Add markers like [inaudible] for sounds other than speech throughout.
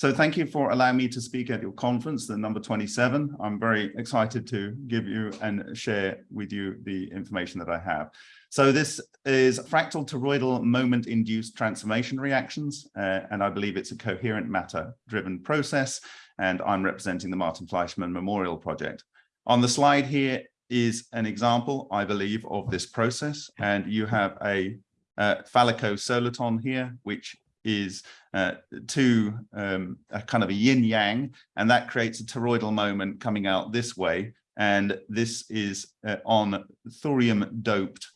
So thank you for allowing me to speak at your conference, the number 27. I'm very excited to give you and share with you the information that I have. So this is fractal toroidal moment induced transformation reactions, uh, and I believe it's a coherent matter driven process, and I'm representing the Martin Fleischmann Memorial Project. On the slide here is an example, I believe, of this process, and you have a uh, soliton here, which is uh, to um, a kind of a yin yang, and that creates a toroidal moment coming out this way. And this is uh, on thorium doped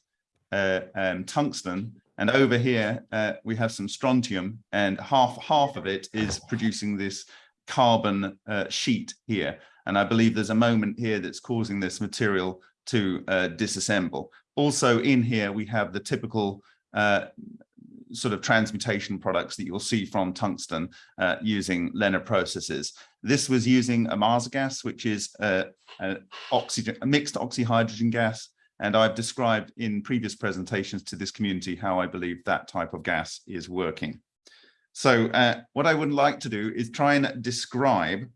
uh, um, tungsten. And over here, uh, we have some strontium and half, half of it is producing this carbon uh, sheet here. And I believe there's a moment here that's causing this material to uh, disassemble. Also in here, we have the typical uh, sort of transmutation products that you'll see from tungsten uh, using LENR processes. This was using Ohmasa gas, which is a, a, oxygen, a mixed oxyhydrogen gas. And I've described in previous presentations to this community how I believe that type of gas is working. So uh, what I would like to do is try and describe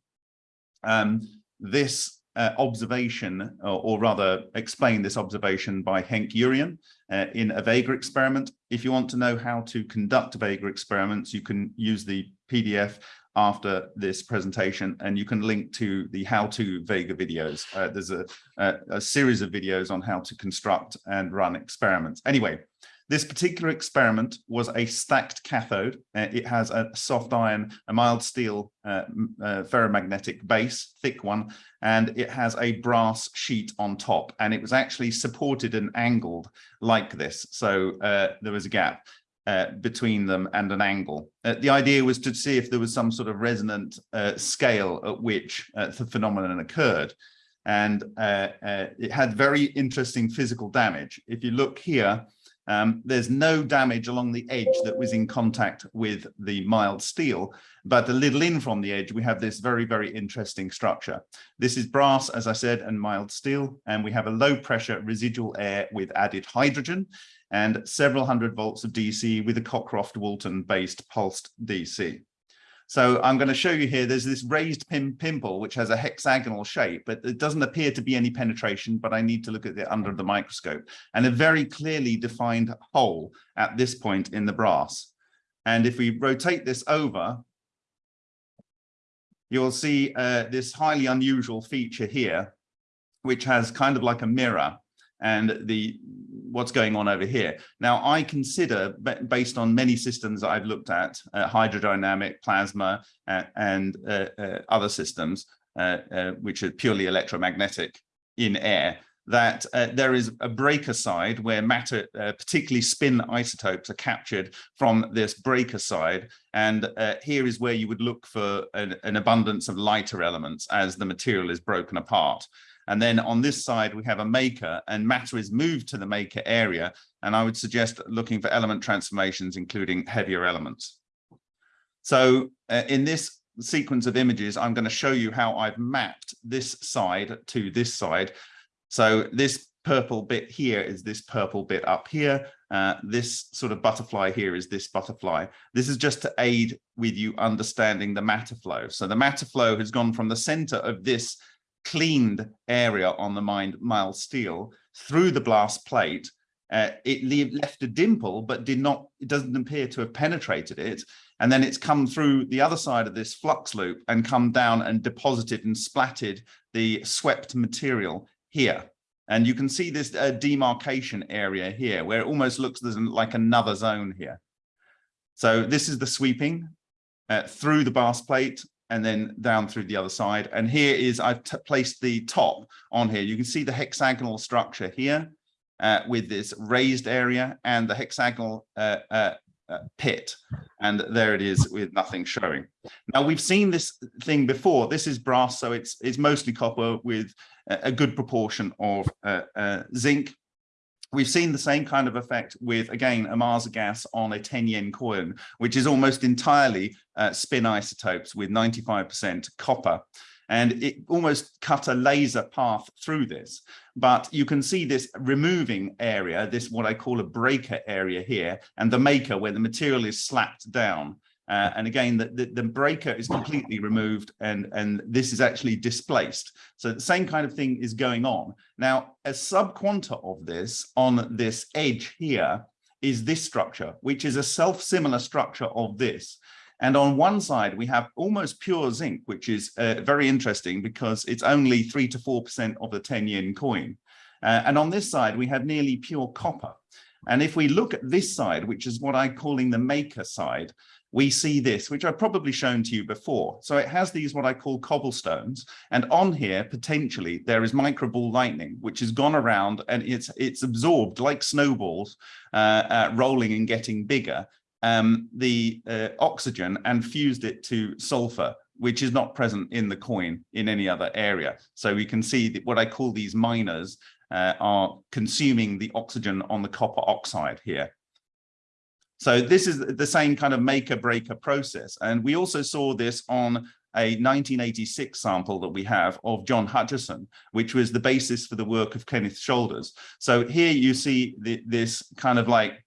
um, this uh, observation, or, or, rather explain this observation by Henk Urian uh, in a Vega experiment. If you want to know how to conduct Vega experiments, you can use the PDF after this presentation and you can link to the how-to Vega videos. Uh, there's a, a, a series of videos on how to construct and run experiments. Anyway, this particular experiment was a stacked cathode. Uh, it has a soft iron, a mild steel uh, uh, ferromagnetic base, thick one, and it has a brass sheet on top. And it was actually supported and angled like this. So uh, there was a gap. Uh, between them and an angle. Uh, the idea was to see if there was some sort of resonant scale at which the phenomenon occurred and uh, uh, it had very interesting physical damage. If you look here, um, there's no damage along the edge that was in contact with the mild steel, but a little in from the edge, we have this very, very interesting structure. This is brass, as I said, and mild steel, and we have a low pressure residual air with added hydrogen and several hundred volts of DC with a Cockcroft-Walton based pulsed DC. So I'm going to show you here, there's this raised pim pimple, which has a hexagonal shape, but it doesn't appear to be any penetration, but I need to look at it under the microscope and a very clearly defined hole at this point in the brass. And if we rotate this over, you'll see uh, this highly unusual feature here, which has kind of like a mirror and the what's going on over here. Now, I consider, based on many systems I've looked at, uh, hydrodynamic, plasma, uh, and uh, uh other systems, uh, which are purely electromagnetic in air, that there is a breaker side where matter, particularly spin isotopes, are captured from this breaker side. And here is where you would look for an, an abundance of lighter elements as the material is broken apart. And then on this side, we have a maker and matter is moved to the maker area. And I would suggest looking for element transformations, including heavier elements. So uh, in this sequence of images, I'm going to show you how I've mapped this side to this side. So this purple bit here is this purple bit up here. Uh, this sort of butterfly here is this butterfly. This is just to aid with you understanding the matter flow. So the matter flow has gone from the center of this cleaned area on the mined mild steel through the blast plate. Uh, it left a dimple, but did not, it doesn't appear to have penetrated it. And then it's come through the other side of this flux loop and come down and deposited and splatted the swept material here. And you can see this uh, demarcation area here, where it almost looks like another zone here. So this is the sweeping uh, through the blast plate and then down through the other side. And here is, I've placed the top on here. You can see the hexagonal structure here uh, with this raised area and the hexagonal uh, uh, uh pit. And there it is with nothing showing. Now we've seen this thing before. This is brass, so it's, it's mostly copper with a good proportion of uh, uh, zinc We've seen the same kind of effect with, again, Ohmasa gas on a 10 yen coin, which is almost entirely uh, spin isotopes with 95% copper. And it almost cut a laser path through this. But you can see this removing area, this what I call a breaker area here, and the maker where the material is slapped down. Uh, and again, the, the, the, breaker is completely removed and, and this is actually displaced. So the same kind of thing is going on. Now, a subquanta of this on this edge here is this structure, which is a self-similar structure of this. And on one side, we have almost pure zinc, which is uh, very interesting because it's only three to 4% of the 10 yen coin. Uh, and on this side, we have nearly pure copper. And if we look at this side, which is what I'm calling the maker side, we see this, which I've probably shown to you before. So it has these what I call cobblestones. And on here, potentially, there is microball lightning, which has gone around and it's it's absorbed like snowballs, uh, uh, rolling and getting bigger, um, the uh, oxygen and fused it to sulfur, which is not present in the coin in any other area. So we can see that what I call these miners uh, are consuming the oxygen on the copper oxide here. So this is the same kind of maker breaker process. And we also saw this on a 1986 sample that we have of John Hutchison, which was the basis for the work of Kenneth Shoulders. So here you see the, this kind of like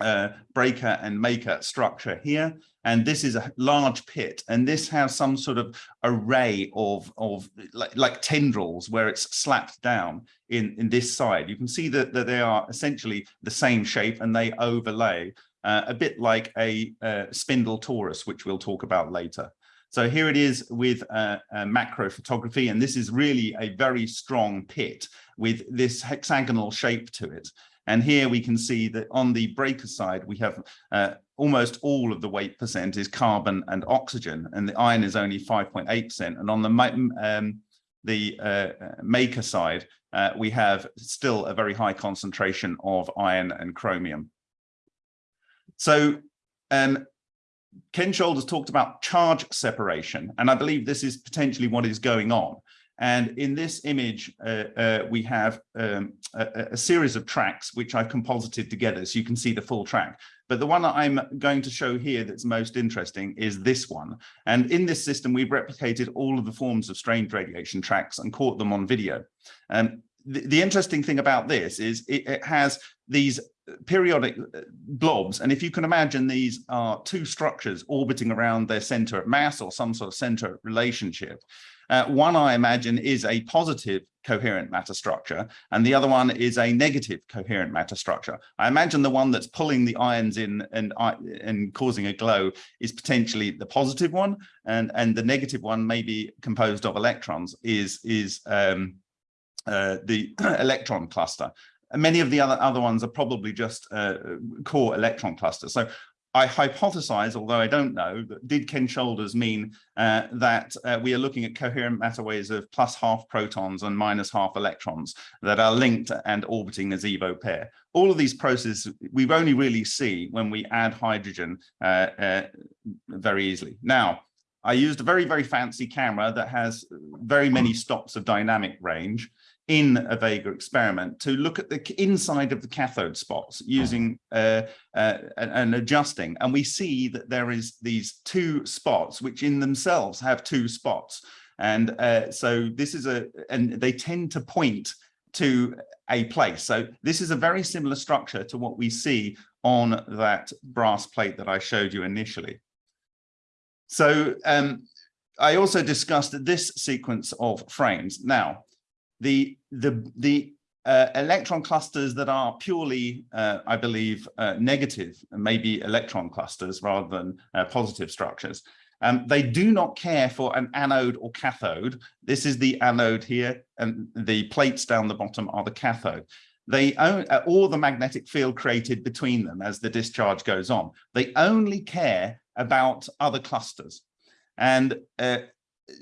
uh, breaker and maker structure here. And this is a large pit, and this has some sort of array of, of like, like tendrils where it's slapped down in, in this side. You can see that, that they are essentially the same shape and they overlay uh, a bit like a, uh, spindle torus, which we'll talk about later. So here it is with uh, macro photography, and this is really a very strong pit with this hexagonal shape to it. And here we can see that on the breaker side, we have uh, almost all of the weight percent is carbon and oxygen, and the iron is only 5.8%. And on the, um, the uh, maker side, uh, we have still a very high concentration of iron and chromium. So um, Ken Shoulders talked about charge separation, and I believe this is potentially what is going on. And in this image, uh, uh, we have um, a, a, series of tracks which I've composited together so you can see the full track. But the one that I'm going to show here that's most interesting is this one. And in this system, we've replicated all of the forms of strange radiation tracks and caught them on video. Um, the, the interesting thing about this is it, it has these periodic uh, blobs. And if you can imagine these are two structures orbiting around their center of mass or some sort of center relationship. Uh, one, I imagine, is a positive coherent matter structure, and the other one is a negative coherent matter structure. I imagine the one that's pulling the ions in and, and causing a glow is potentially the positive one, and, and the negative one may be composed of electrons, is, is um, uh, the [clears throat] electron cluster. Many of the other, other ones are probably just uh, core electron clusters. So I hypothesize, although I don't know, that did Ken Shoulders mean uh, that uh, we are looking at coherent matter waves of plus half protons and minus half electrons that are linked and orbiting a Zevo pair. All of these processes we only really see when we add hydrogen uh, uh, very easily. Now, I used a very, very fancy camera that has very many stops of dynamic range in a Vega experiment to look at the inside of the cathode spots using uh, uh, and adjusting. And we see that there is these two spots, which in themselves have two spots. And uh, so this is a, and they tend to point to a place. So this is a very similar structure to what we see on that brass plate that I showed you initially. So um, I also discussed this sequence of frames. Now, the the the uh, electron clusters that are purely, uh, I believe, uh, negative, maybe electron clusters rather than uh, positive structures. Um, they do not care for an anode or cathode. This is the anode here, and the plates down the bottom are the cathode. They own, uh, the magnetic field created between them as the discharge goes on. They only care about other clusters. And uh,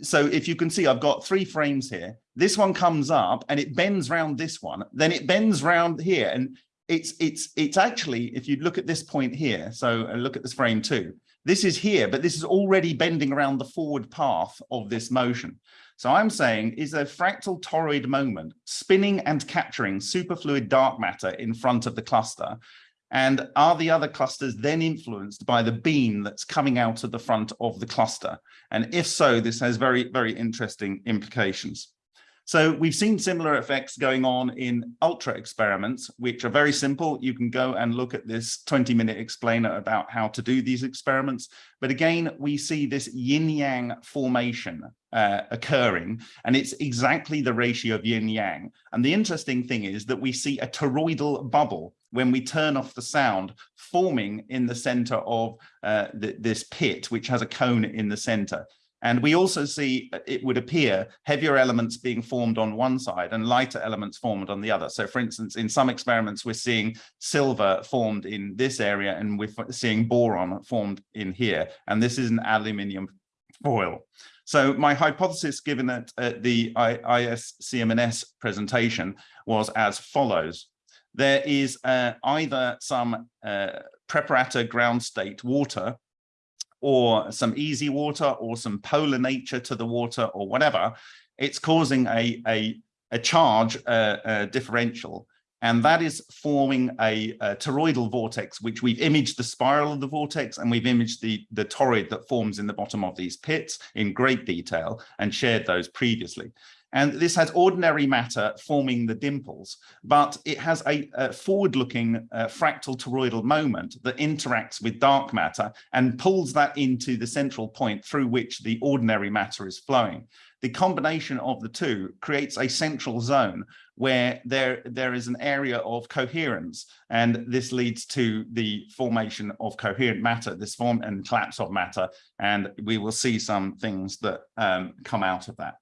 so if you can see, I've got three frames here. This one comes up and it bends round this one, then it bends round here. And it's it's it's actually, if you look at this point here, so look at this frame too, this is here, but this is already bending around the forward path of this motion. So I'm saying is a fractal toroid moment spinning and capturing superfluid dark matter in front of the cluster and are the other clusters then influenced by the beam that's coming out of the front of the cluster? And if so, this has very, very interesting implications. So we've seen similar effects going on in ultra experiments, which are very simple. You can go and look at this 20 minute explainer about how to do these experiments. But again, we see this yin yang formation uh, occurring, and it's exactly the ratio of yin yang. And the interesting thing is that we see a toroidal bubble when we turn off the sound forming in the center of uh, the, this pit, which has a cone in the center. And we also see, it would appear, heavier elements being formed on one side and lighter elements formed on the other. So for instance, in some experiments, we're seeing silver formed in this area and we're seeing boron formed in here. And this is an aluminium foil. So my hypothesis given at, at the ISCMNS presentation was as follows. There is uh, either some uh, preparator ground state water or some easy water or some polar nature to the water or whatever, it's causing a, a, a charge uh, uh, differential. And that is forming a, a, toroidal vortex, which we've imaged the spiral of the vortex and we've imaged the, the toroid that forms in the bottom of these pits in great detail and shared those previously. And this has ordinary matter forming the dimples, but it has a, a forward-looking uh, fractal toroidal moment that interacts with dark matter and pulls that into the central point through which the ordinary matter is flowing. The combination of the two creates a central zone where there, there is an area of coherence, and this leads to the formation of coherent matter, this form and collapse of matter, and we will see some things that um, come out of that.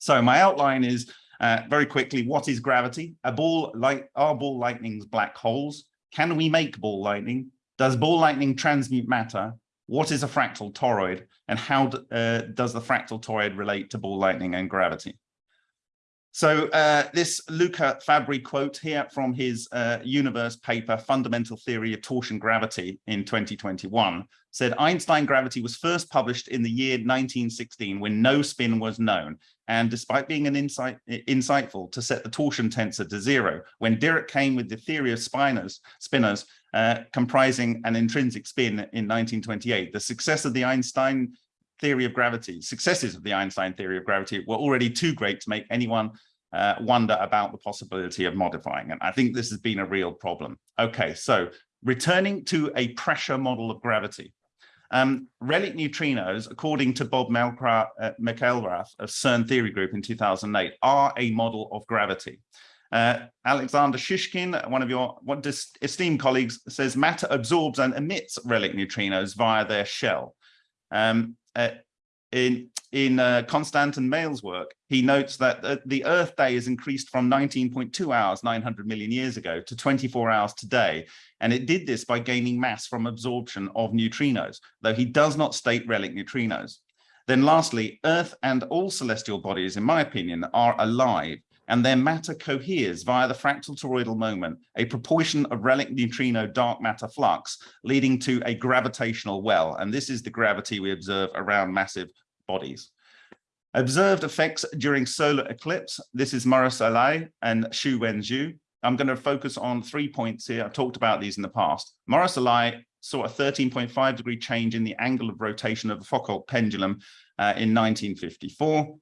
So my outline is uh, very quickly, what is gravity? A ball like are ball lightnings black holes? Can we make ball lightning? Does ball lightning transmute matter? What is a fractal toroid? And how uh, does the fractal toroid relate to ball lightning and gravity? So uh, this Luca Fabbri quote here from his uh, universe paper, Fundamental Theory of Torsion Gravity in 2021, said Einstein gravity was first published in the year 1916 when no spin was known. And despite being an insight, insightful to set the torsion tensor to zero, when Dirac came with the theory of spinors, spinners uh, comprising an intrinsic spin in 1928, the success of the Einstein theory of gravity, successes of the Einstein theory of gravity were already too great to make anyone uh, wonder about the possibility of modifying. And I think this has been a real problem. Okay, so returning to a pressure model of gravity. Um, relic neutrinos, according to Bob uh, McElrath of CERN Theory Group in 2008, are a model of gravity. Uh, Alexander Shishkin, one of your one esteemed colleagues, says matter absorbs and emits relic neutrinos via their shell. Um, uh, in in uh, Constantin Meyl's work, he notes that uh, the Earth day is increased from 19.2 hours 900 million years ago to 24 hours today, and it did this by gaining mass from absorption of neutrinos, though he does not state relic neutrinos. Then lastly, Earth and all celestial bodies, in my opinion, are alive and their matter coheres via the fractal toroidal moment, a proportion of relic neutrino dark matter flux, leading to a gravitational well. And this is the gravity we observe around massive bodies. Observed effects during solar eclipse. This is Maurice Allais and Xu Wenzhou. I'm going to focus on three points here. I've talked about these in the past. Maurice Allais saw a 13.5 degree change in the angle of rotation of the Foucault pendulum uh, in 1954.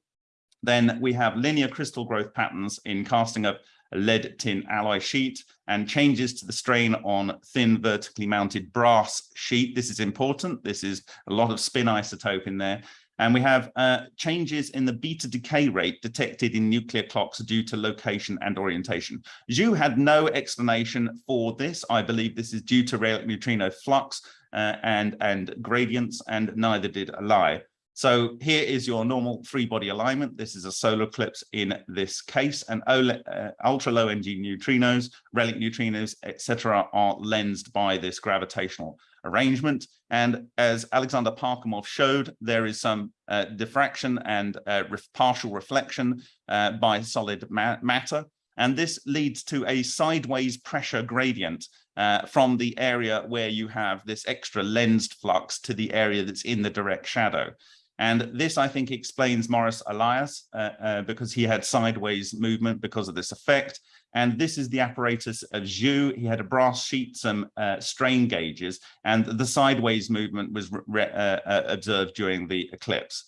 Then we have linear crystal growth patterns in casting of a lead tin alloy sheet and changes to the strain on thin vertically mounted brass sheet. This is important. This is a lot of spin isotope in there. And we have uh, changes in the beta decay rate detected in nuclear clocks due to location and orientation. Xu had no explanation for this. I believe this is due to relic neutrino flux uh, and, and gradients, and neither did Allais. So here is your normal three body alignment. This is a solar eclipse in this case, and uh, ultra low energy neutrinos, relic neutrinos, etc., are lensed by this gravitational arrangement. And as Alexander Parkhomov showed, there is some uh, diffraction and uh, ref partial reflection uh, by solid ma matter. And this leads to a sideways pressure gradient uh, from the area where you have this extra lensed flux to the area that's in the direct shadow. And this, I think, explains Maurice Allais uh, uh, because he had sideways movement because of this effect. And this is the apparatus of Xu. He had a brass sheet, some uh, strain gauges, and the sideways movement was uh, uh, observed during the eclipse.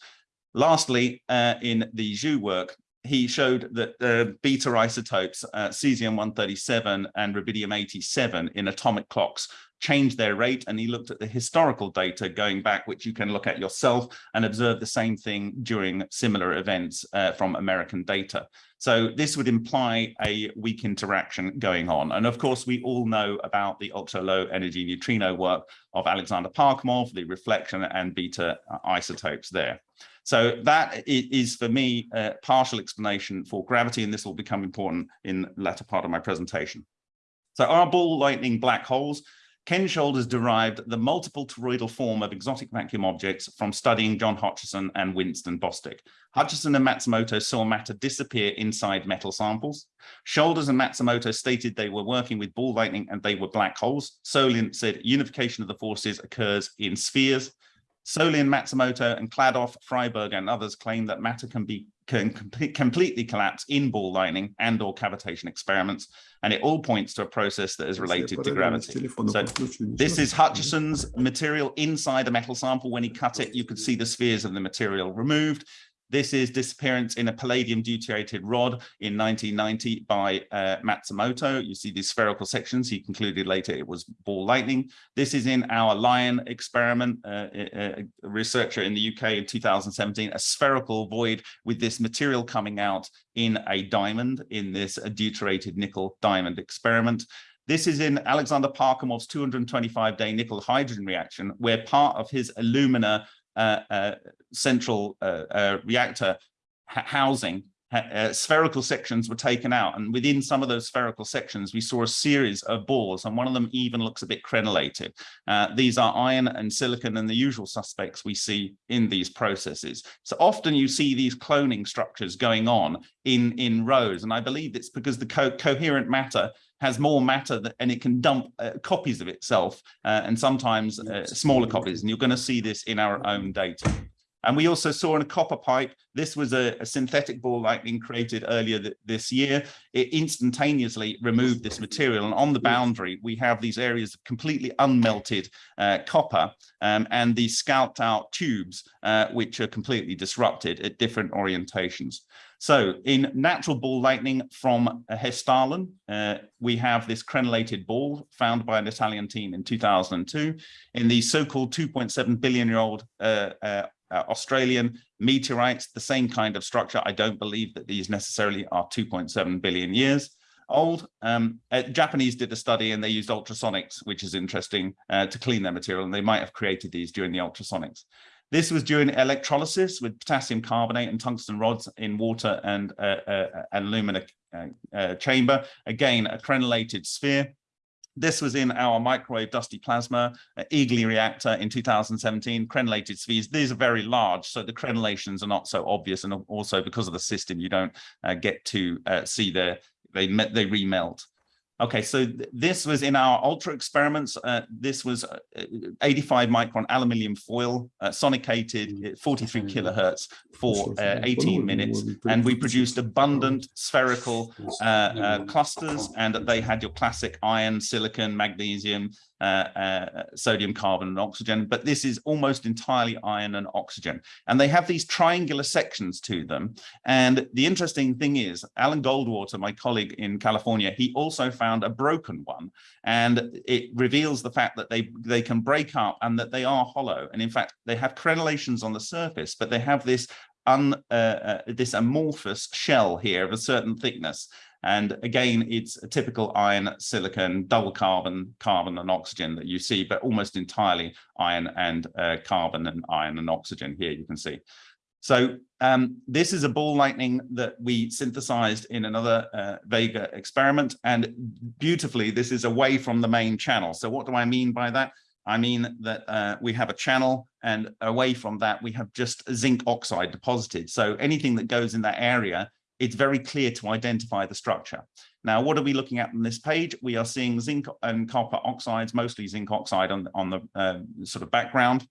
Lastly, uh, in the Xu work, he showed that the beta isotopes, uh, cesium-137 and rubidium-87 in atomic clocks change their rate. And he looked at the historical data going back, which you can look at yourself and observe the same thing during similar events uh, from American data. So this would imply a weak interaction going on. And of course, we all know about the ultra low energy neutrino work of Alexander Parkhomov, the reflection and beta uh, isotopes there. So that is for me a partial explanation for gravity, and this will become important in the latter part of my presentation. So our ball lightning black holes Ken Shoulders derived the multiple toroidal form of exotic vacuum objects from studying John Hutchison and Winston Bostick. Hutchison and Matsumoto saw matter disappear inside metal samples. Shoulders and Matsumoto stated they were working with ball lightning and they were black holes. Solin said unification of the forces occurs in spheres. Solin, Matsumoto, and Kladoff, Freiberg, and others claim that matter can be can completely collapse in ball lightning and or cavitation experiments, and it all points to a process that is related to gravity. So this is Hutchison's material inside a metal sample. When he cut it, you could see the spheres of the material removed. This is disappearance in a palladium deuterated rod in 1990 by uh, Matsumoto. You see these spherical sections. He concluded later it was ball lightning. This is in our LION experiment, uh, a, a researcher in the UK in 2017, a spherical void with this material coming out in a diamond in this deuterated nickel diamond experiment. This is in Alexander Parkhomov's 225-day nickel hydrogen reaction, where part of his alumina uh, uh, central uh, reactor housing uh, spherical sections were taken out. And within some of those spherical sections we saw a series of balls and one of them even looks a bit crenellated. Uh, these are iron and silicon and the usual suspects we see in these processes. So often you see these cloning structures going on in in rows. And i believe it's because the co coherent matter has more matter that, and it can dump uh, copies of itself uh, and sometimes uh, smaller copies. And you're going to see this in our own data. And we also saw in a copper pipe, this was a, a synthetic ball lightning created earlier th this year. It instantaneously removed this material. And on the boundary, we have these areas of completely unmelted uh, copper um, and these scalped out tubes, uh, which are completely disrupted at different orientations. So in natural ball lightning from Hessdalen, uh, we have this crenellated ball found by an Italian team in 2002 in the so-called 2.7 billion year old uh, uh, uh, Australian meteorites, the same kind of structure. I don't believe that these necessarily are 2.7 billion years old. Um, uh, Japanese did a study and they used ultrasonics, which is interesting, uh, to clean their material, and they might have created these during the ultrasonics. This was during electrolysis with potassium carbonate and tungsten rods in water and uh, uh, alumina uh, uh, chamber. Again, a crenellated sphere. This was in our microwave dusty plasma uh, Eagly reactor in 2017, crenellated spheres. These are very large, so the crenellations are not so obvious. And also because of the system, you don't uh, get to uh, see the, they, they remelt. Okay, so th this was in our ultra experiments. Uh, this was uh, 85 micron aluminium foil, uh, sonicated mm. 43 kilohertz for uh, 18 minutes, and we produced abundant spherical uh, uh, clusters, and they had your classic iron, silicon, magnesium, uh, uh, sodium, carbon, and oxygen, but this is almost entirely iron and oxygen. And they have these triangular sections to them. And the interesting thing is, Alan Goldwater, my colleague in California, he also found a broken one. And it reveals the fact that they, they can break up and that they are hollow. And in fact, they have crenellations on the surface, but they have this Un, uh, uh, this amorphous shell here of a certain thickness and again, it's a typical iron, silicon, double carbon, carbon and oxygen that you see, but almost entirely iron and uh, carbon and iron and oxygen here you can see. So um, this is a ball lightning that we synthesized in another uh, Vega experiment. And beautifully, this is away from the main channel. So what do I mean by that? I mean that uh, we have a channel and away from that, we have just zinc oxide deposited. So anything that goes in that area it's very clear to identify the structure. Now, what are we looking at on this page? We are seeing zinc and copper oxides, mostly zinc oxide on, on the uh, sort of background.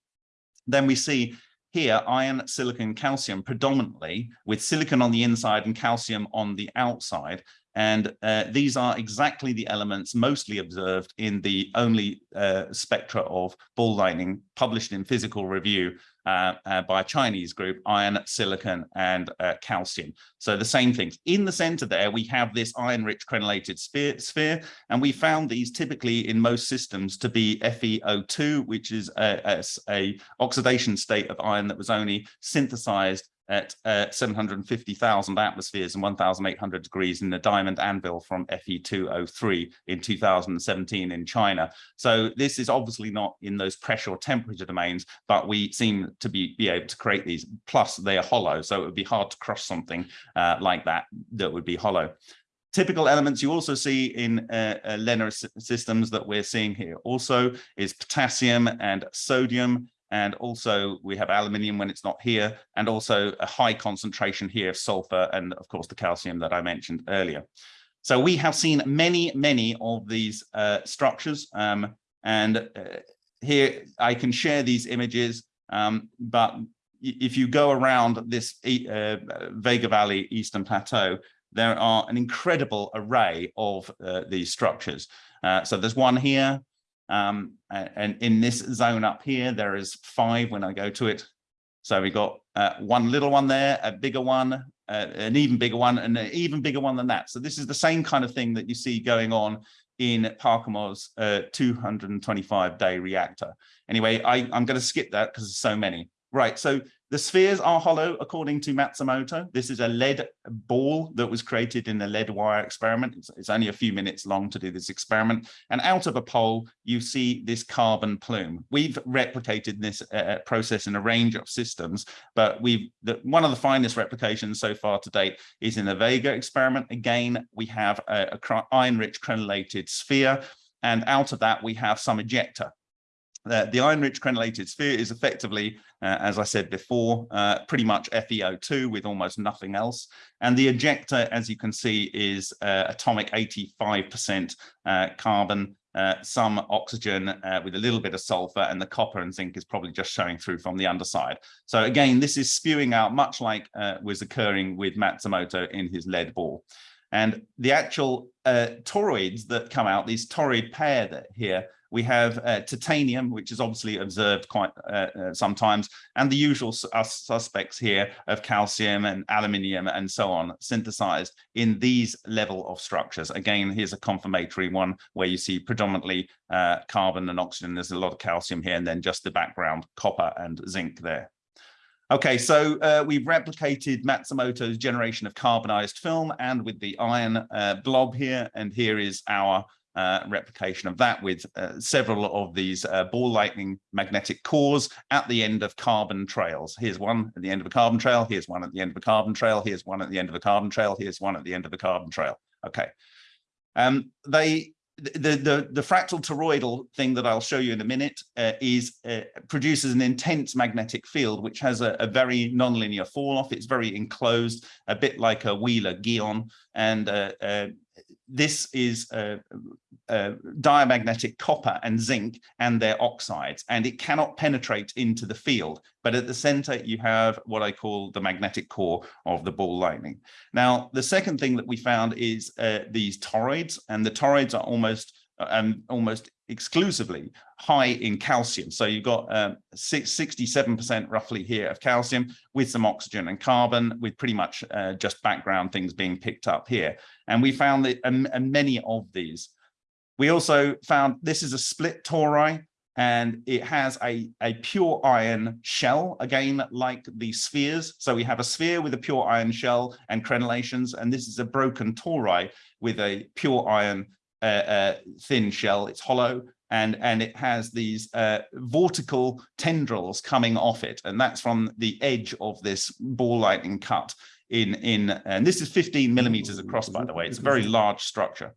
Then we see here iron, silicon, calcium predominantly with silicon on the inside and calcium on the outside. And uh, these are exactly the elements mostly observed in the only uh, spectra of ball lightning published in physical review uh, uh, by a Chinese group, iron, silicon, and uh, calcium. So the same things. In the center there, we have this iron-rich crenellated sphere, sphere, and we found these typically in most systems to be FeO2, which is a, a, a oxidation state of iron that was only synthesized at uh, 750,000 atmospheres and 1,800 degrees in the diamond anvil from Fe2O3 in 2017 in China. So this is obviously not in those pressure or temperature domains, but we seem to be, be able to create these. Plus, they are hollow, so it would be hard to crush something uh, like that that would be hollow. Typical elements you also see in uh, uh, systems that we're seeing here also is potassium and sodium and also we have aluminium when it's not here, and also a high concentration here of sulfur and of course the calcium that I mentioned earlier. So we have seen many, many of these uh, structures, um, and uh, here I can share these images, um, but if you go around this uh, Vega Valley Eastern Plateau, there are an incredible array of uh, these structures. Uh, so there's one here, um, and in this zone up here, there is five when I go to it. So we got uh, one little one there, a bigger one, uh, an even bigger one, and an even bigger one than that. So this is the same kind of thing that you see going on in Parkhomov's uh, 225 day reactor. Anyway, I, I'm going to skip that because there's so many. Right, so the spheres are hollow, according to Matsumoto. This is a lead ball that was created in the lead wire experiment. It's, it's, only a few minutes long to do this experiment. And out of a pole, you see this carbon plume. We've replicated this uh, uh process in a range of systems, but we've the, one of the finest replications so far to date is in the Vega experiment. Again, we have a, a iron-rich crenellated sphere, and out of that, we have some ejecta. The iron-rich crenellated sphere is effectively, uh, as I said before, uh, pretty much FeO2 with almost nothing else. And the ejecta, as you can see, is uh, atomic 85% uh, carbon, uh, some oxygen with a little bit of sulfur, and the copper and zinc is probably just showing through from the underside. So again, this is spewing out much like was occurring with Matsumoto in his lead ball. And the actual toroids that come out, these toroid pair that here, we have uh, titanium, which is obviously observed quite uh, uh, sometimes, and the usual uh, suspects here of calcium and aluminium and so on synthesized in these level of structures. Again, here's a confirmatory one where you see predominantly uh, carbon and oxygen. There's a lot of calcium here, and then just the background copper and zinc there. Okay, so uh, we've replicated Matsumoto's generation of carbonized film and with the iron uh, blob here, and here is our uh, replication of that with uh, several of these uh, ball lightning magnetic cores at the end of carbon trails. Here's one at the end of a carbon trail. Here's one at the end of a carbon trail. Here's one at the end of a carbon trail. Here's one at the end of a carbon trail. Okay. Um, they the, the, the fractal toroidal thing that I'll show you in a minute uh, is uh, produces an intense magnetic field, which has a, a, very nonlinear fall off. It's very enclosed, a bit like a Wheeler geon, and uh, uh this is diamagnetic copper and zinc and their oxides, and it cannot penetrate into the field. But at the center, you have what I call the magnetic core of the ball lightning. Now, the second thing that we found is uh, these toroids, and the toroids are almost um, almost exclusively high in calcium. So you've got 67% um, roughly here of calcium with some oxygen and carbon with pretty much uh, just background things being picked up here. And we found that um, and many of these. We also found this is a split tori and it has a, a pure iron shell, again, like the spheres. So we have a sphere with a pure iron shell and crenellations, and this is a broken tori with a pure iron thin shell. It's hollow and and it has these uh, vortical tendrils coming off it, and that's from the edge of this ball lightning cut in in and this is 15 millimeters across, by the way. It's a very large structure.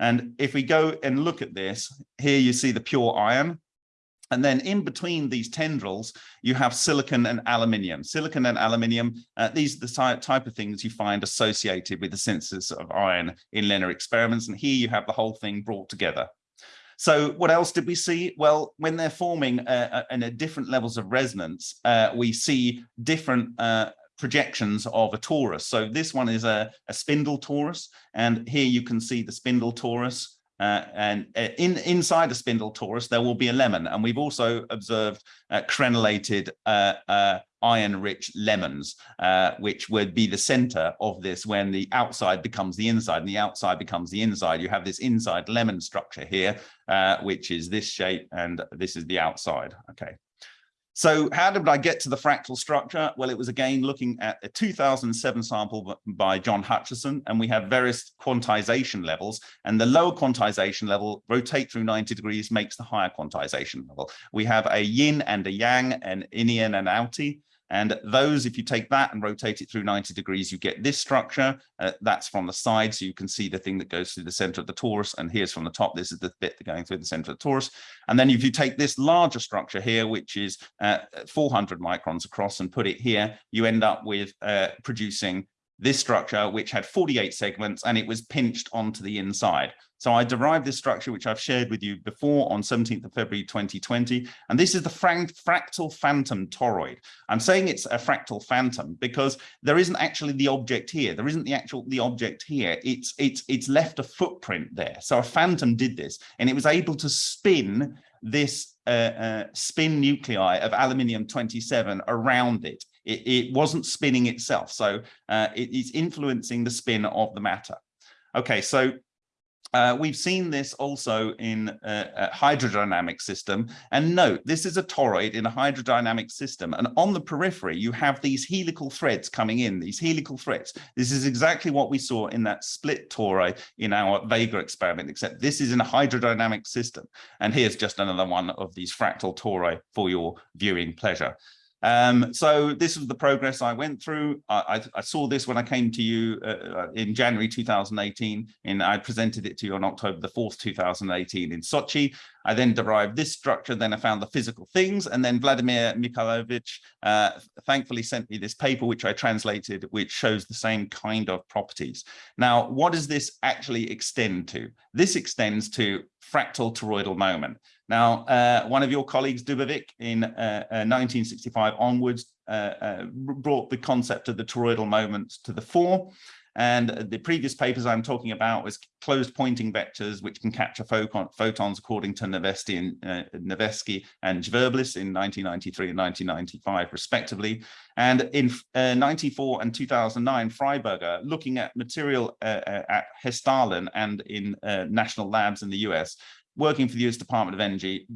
And if we go and look at this, here you see the pure iron, and then in between these tendrils, you have silicon and aluminium. Silicon and aluminium, uh, these are the type of things you find associated with the synthesis of iron in LENR experiments. And here you have the whole thing brought together. So what else did we see? Well, when they're forming uh, uh, in a different levels of resonance, uh, we see different uh, projections of a torus. So this one is a, a spindle torus, and here you can see the spindle torus uh, and uh, in inside the spindle torus, there will be a lemon. And we've also observed uh, crenellated uh, uh, iron-rich lemons, uh, which would be the center of this when the outside becomes the inside and the outside becomes the inside. You have this inside lemon structure here, which is this shape, and this is the outside. Okay. So how did I get to the fractal structure? Well, it was again looking at a 2007 sample by John Hutchison, and we have various quantization levels, and the lower quantization level rotate through 90 degrees makes the higher quantization level. We have a yin and a yang, an inian and outi, and those, if you take that and rotate it through 90 degrees, you get this structure. Uh, that's from the side, so you can see the thing that goes through the center of the torus. And here's from the top, this is the bit going through the center of the torus. And then if you take this larger structure here, which is uh, 400 microns across and put it here, you end up with uh, producing this structure, which had 48 segments and it was pinched onto the inside. So I derived this structure, which I've shared with you before on 17th of February 2020. And this is the fractal phantom toroid. I'm saying it's a fractal phantom because there isn't actually the object here. There isn't the actual the object here. It's it's it's left a footprint there. So a phantom did this and it was able to spin this uh, uh, spin nuclei of aluminium 27 around it. It, it wasn't spinning itself. So uh, it is influencing the spin of the matter. Okay, so uh, we've seen this also in a, a, hydrodynamic system. And note, this is a toroid in a hydrodynamic system. And on the periphery, you have these helical threads coming in, these helical threads. This is exactly what we saw in that split toroid in our Vega experiment, except this is in a hydrodynamic system. And here's just another one of these fractal tori for your viewing pleasure. Um, so this was the progress I went through. I, I, I saw this when I came to you uh, uh in January 2018, and I presented it to you on October the 4th, 2018 in Sochi. I then derived this structure, then I found the physical things, and then Vladimir Mikhailovich uh, thankfully sent me this paper, which I translated, which shows the same kind of properties. Now, what does this actually extend to? This extends to fractal toroidal moment. Now, uh, one of your colleagues, Dubovik, in uh, uh, 1965 onwards, uh, uh, brought the concept of the toroidal moments to the fore. And the previous papers I'm talking about was closed Poynting vectors, which can capture photons according to Nevesky and, uh, and Zverblis in 1993 and 1995, respectively. And in uh, 94 and 2009, Fryberger, looking at material uh, at Hessdalen and in national labs in the US, working for the US Department of Energy,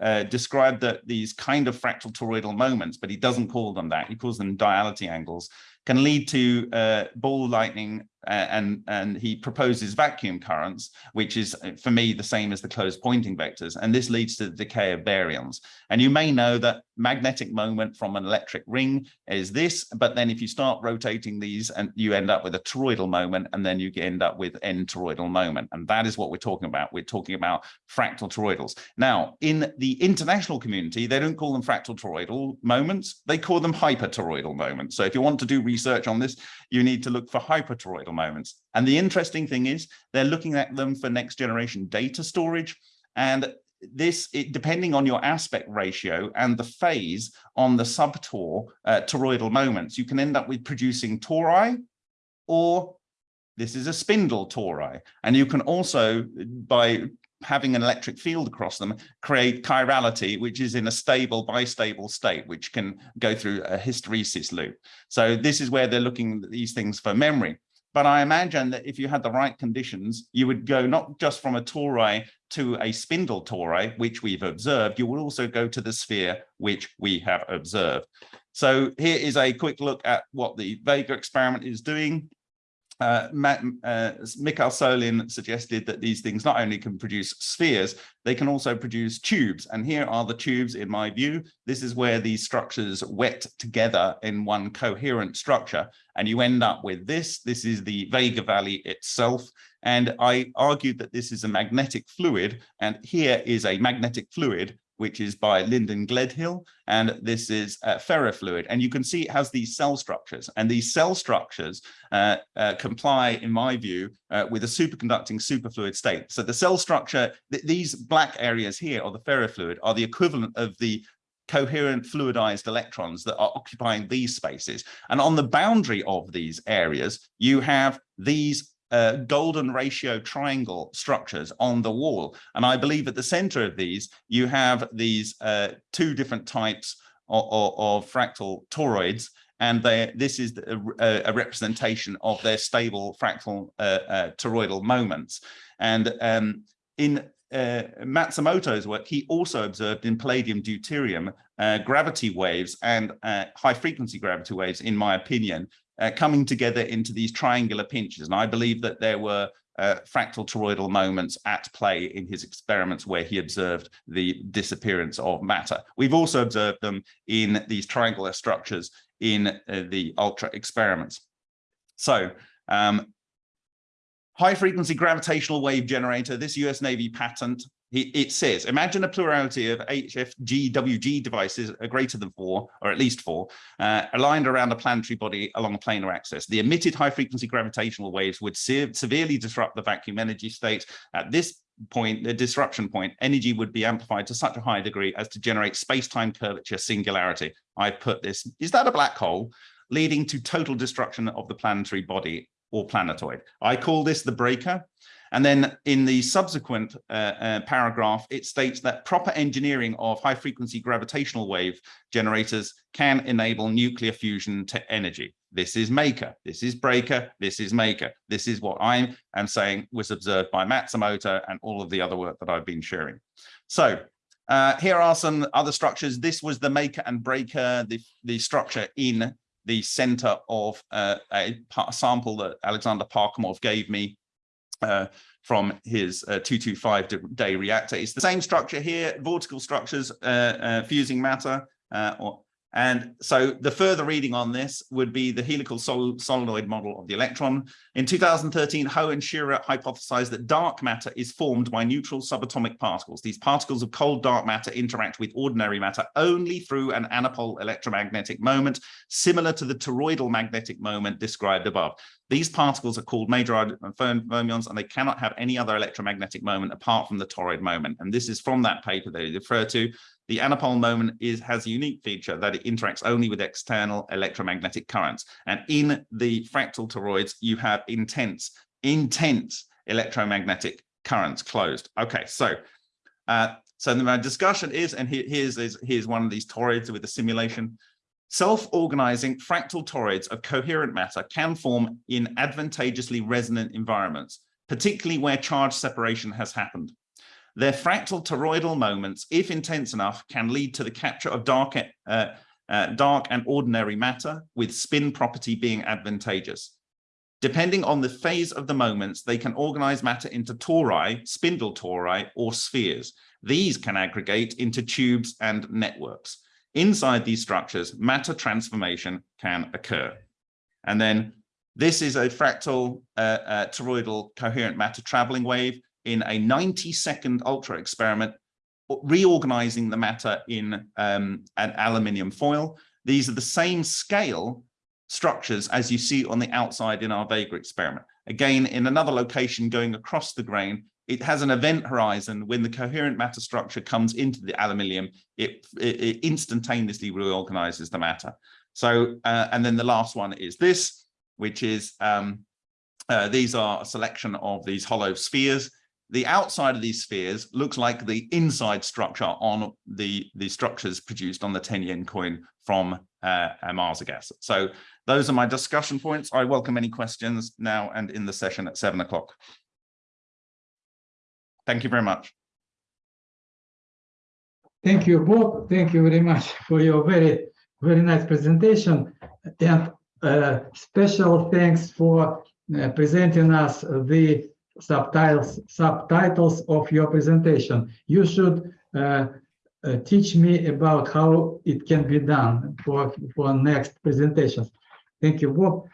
uh, described that these kind of fractal toroidal moments, but he doesn't call them that, he calls them duality angles, can lead to uh, ball lightning and and he proposes vacuum currents, which is uh, for me the same as the closed Poynting vectors, and this leads to the decay of baryons. And you may know that magnetic moment from an electric ring is this, but then if you start rotating these and you end up with a toroidal moment, and then you end up with n toroidal moment, and that is what we're talking about. We're talking about fractal toroidals. Now, in the international community, they don't call them fractal toroidal moments; they call them hypertoroidal moments. So if you want to do research on this, you need to look for hypertoroidal moments. And the interesting thing is they're looking at them for next generation data storage. And this, it, depending on your aspect ratio and the phase on the subtor uh, toroidal moments, you can end up with producing tori or this is a spindle tori. And you can also, by having an electric field across them, create chirality, which is in a stable, bistable state, which can go through a hysteresis loop. So this is where they're looking at these things for memory. But I imagine that if you had the right conditions, you would go not just from a tori to a spindle tori, which we've observed, you would also go to the sphere, which we have observed. So here is a quick look at what the Vega experiment is doing uh, Matt, uh, Mikhail Solin suggested that these things not only can produce spheres, they can also produce tubes. And here are the tubes in my view. This is where these structures wet together in one coherent structure. And you end up with this. This is the Vega Valley itself. And I argued that this is a magnetic fluid. And here is a magnetic fluid which is by Lyndon Gledhill, and this is uh, ferrofluid. And you can see it has these cell structures, and these cell structures uh, uh, comply, in my view, uh, with a superconducting superfluid state. So the cell structure, th these black areas here, or the ferrofluid, are the equivalent of the coherent fluidized electrons that are occupying these spaces. And on the boundary of these areas, you have these uh, golden ratio triangle structures on the wall. And I believe at the center of these, you have these uh, two different types of, of, of fractal toroids. And they, this is a, a, representation of their stable fractal uh, uh, toroidal moments. And um, in uh, Matsumoto's work, he also observed in palladium deuterium uh, gravity waves and high frequency gravity waves, in my opinion, uh, coming together into these triangular pinches. And I believe that there were uh, fractal toroidal moments at play in his experiments where he observed the disappearance of matter. We've also observed them in these triangular structures in uh, the ultra experiments. So um, high frequency gravitational wave generator, this US Navy patent it says, imagine a plurality of HFGWG devices greater than four, or at least four, uh, aligned around a planetary body along a planar axis. The emitted high-frequency gravitational waves would se severely disrupt the vacuum energy state. At this point, the disruption point, energy would be amplified to such a high degree as to generate space-time curvature singularity. I put this, is that a black hole? Leading to total destruction of the planetary body or planetoid. I call this the breaker. And then in the subsequent uh, uh, paragraph, it states that proper engineering of high frequency gravitational wave generators can enable nuclear fusion to energy. This is maker, this is breaker, this is maker. This is what I am saying was observed by Matsumoto and all of the other work that I've been sharing. So uh, here are some other structures. This was the maker and breaker, the, the structure in the center of uh, a sample that Alexander Parkhomov gave me uh, from his uh, 225 day reactor. It's the same structure here, vortical structures uh, uh fusing matter, uh, or and so the further reading on this would be the helical sol solenoid model of the electron. In 2013, Ho and Scherrer hypothesized that dark matter is formed by neutral subatomic particles. These particles of cold dark matter interact with ordinary matter only through an anapole electromagnetic moment, similar to the toroidal magnetic moment described above. These particles are called Majorana fermions, and they cannot have any other electromagnetic moment apart from the toroid moment. And this is from that paper that they refer to. The anapole moment is has a unique feature that it interacts only with external electromagnetic currents. And in the fractal toroids, you have intense, intense electromagnetic currents closed. Okay, so uh, so my discussion is, and here, here's, here's one of these toroids with a simulation. Self-organizing fractal toroids of coherent matter can form in advantageously resonant environments, particularly where charge separation has happened. Their fractal toroidal moments, if intense enough, can lead to the capture of dark, uh, uh, dark and ordinary matter, with spin property being advantageous. Depending on the phase of the moments, they can organize matter into tori, spindle tori, or spheres. These can aggregate into tubes and networks. Inside these structures, matter transformation can occur. And then this is a fractal uh, uh, toroidal coherent matter traveling wave in a 90 second ultra experiment, reorganizing the matter in um, an aluminium foil. These are the same scale structures as you see on the outside in our Vega experiment. Again, in another location going across the grain, it has an event horizon when the coherent matter structure comes into the aluminium, it, it, it instantaneously reorganizes the matter. So, uh, and then the last one is this, which is, um, uh, these are a selection of these hollow spheres the outside of these spheres looks like the inside structure on the, the structures produced on the 10 yen coin from uh, gas. So those are my discussion points. I welcome any questions now and in the session at seven o'clock. Thank you very much. Thank you, Bob. Thank you very much for your very, very nice presentation. And uh, special thanks for uh, presenting us the subtitles subtitles of your presentation. You should uh, uh, teach me about how it can be done for for next presentations. Thank you, Bob.